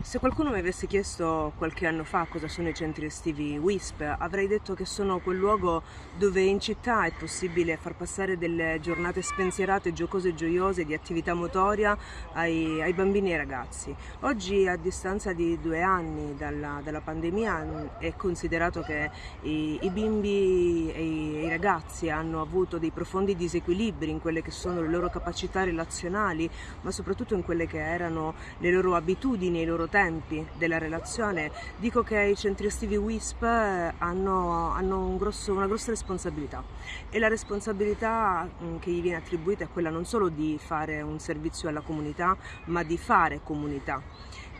Se qualcuno mi avesse chiesto qualche anno fa cosa sono i centri estivi WISP, avrei detto che sono quel luogo dove in città è possibile far passare delle giornate spensierate, giocose e gioiose di attività motoria ai, ai bambini e ai ragazzi. Oggi, a distanza di due anni dalla, dalla pandemia, è considerato che i, i bimbi e i, ragazzi hanno avuto dei profondi disequilibri in quelle che sono le loro capacità relazionali, ma soprattutto in quelle che erano le loro abitudini, i loro tempi della relazione, dico che i centri estivi WISP hanno, hanno un grosso, una grossa responsabilità e la responsabilità mm, che gli viene attribuita è quella non solo di fare un servizio alla comunità, ma di fare comunità.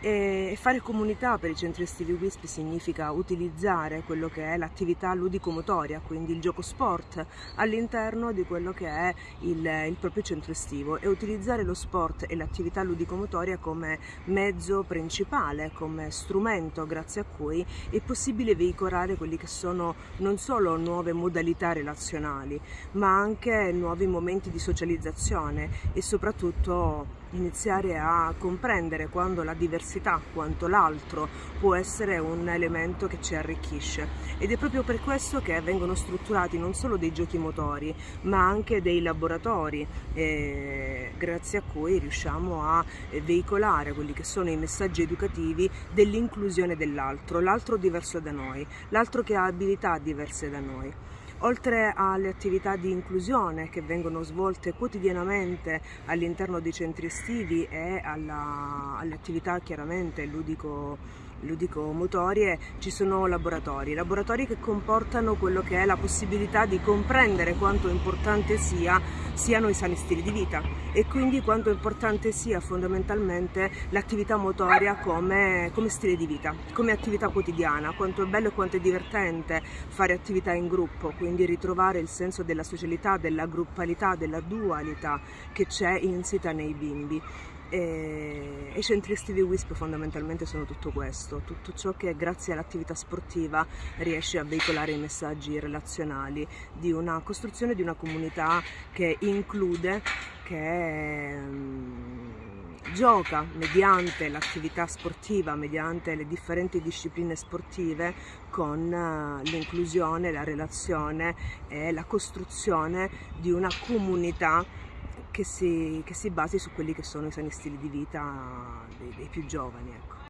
E fare comunità per i centri estivi WISP significa utilizzare quello che è l'attività ludico-motoria, quindi il gioco sport, all'interno di quello che è il, il, proprio centro estivo e utilizzare lo sport e l'attività ludico-motoria come mezzo principale, come strumento grazie a cui è possibile veicolare quelli che sono non solo nuove modalità relazionali, ma anche nuovi momenti di socializzazione e soprattutto iniziare a comprendere quando la diversità, quanto l'altro può essere un elemento che ci arricchisce ed è proprio per questo che vengono strutturati non solo dei giochi motori ma anche dei laboratori eh, grazie a cui riusciamo a veicolare quelli che sono i messaggi educativi dell'inclusione dell'altro, l'altro diverso da noi, l'altro che ha abilità diverse da noi. Oltre alle attività di inclusione che vengono svolte quotidianamente all'interno dei centri estivi e alle attività chiaramente ludico ludico-motorie ci sono laboratori, laboratori che comportano quello che è la possibilità di comprendere quanto importante sia, siano i sani stili di vita e quindi quanto importante sia fondamentalmente l'attività motoria come, come stile di vita, come attività quotidiana, quanto è bello e quanto è divertente fare attività in gruppo, quindi ritrovare il senso della socialità, della gruppalità, della dualità che c'è insita nei bimbi. E i centri estivi WISP fondamentalmente sono tutto questo, tutto ciò che grazie all'attività sportiva riesce a veicolare i messaggi relazionali di una costruzione di una comunità che include, che um, gioca mediante l'attività sportiva, mediante le differenti discipline sportive con uh, l'inclusione, la relazione e la costruzione di una comunità che si, che si basi su quelli che sono i sani stili di vita dei, dei più giovani. Ecco.